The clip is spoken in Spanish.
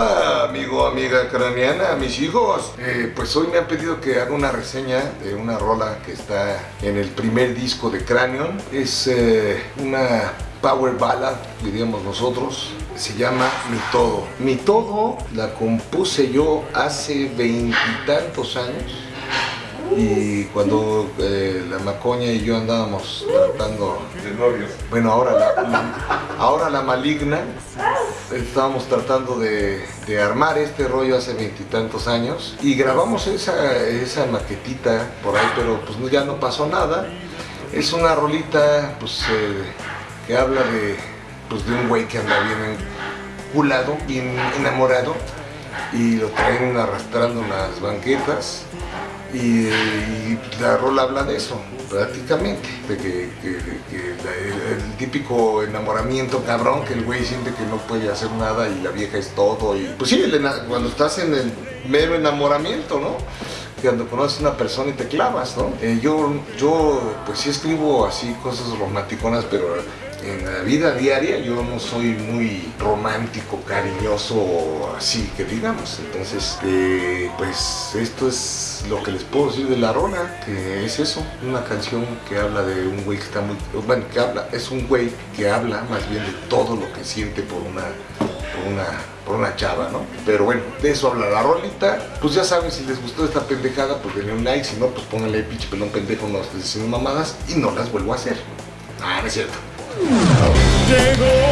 amigo, amiga craneana, mis hijos. Eh, pues hoy me han pedido que haga una reseña de una rola que está en el primer disco de Cranion. Es eh, una power ballad, diríamos nosotros. Se llama Mi Todo. Mi Todo la compuse yo hace veintitantos años y cuando eh, la Macoña y yo andábamos tratando de novios. Bueno, ahora la, ahora la maligna, estábamos tratando de, armar este rollo hace veintitantos años y grabamos esa, esa maquetita por ahí, pero pues ya no pasó nada. Es una rolita pues, eh, que habla de, pues, de un güey que anda bien enculado, bien enamorado y lo traen arrastrando las banquetas y, la rola habla de eso, prácticamente, de que, el, típico enamoramiento cabrón, que el güey siente que no puede hacer nada y la vieja es todo. Y, pues sí, cuando estás en el mero enamoramiento, ¿no? cuando conoces a una persona y te clavas, ¿no? Eh, yo, yo, pues sí escribo así cosas romanticonas, pero en la vida diaria yo no soy muy romántico, cariñoso, así que digamos. Entonces, eh, pues esto es lo que les puedo decir de La Rona, que es eso, una canción que habla de un güey que está muy... Bueno, que habla, es un güey que habla más bien de todo lo que siente por una... Por una por una chava, ¿no? Pero bueno, de eso habla la rolita. Pues ya saben, si les gustó esta pendejada, pues denle un like. Si no, pues pónganle pinche pelón pendejo, no estoy diciendo mamadas y no las vuelvo a hacer. Ah, no es cierto. 되고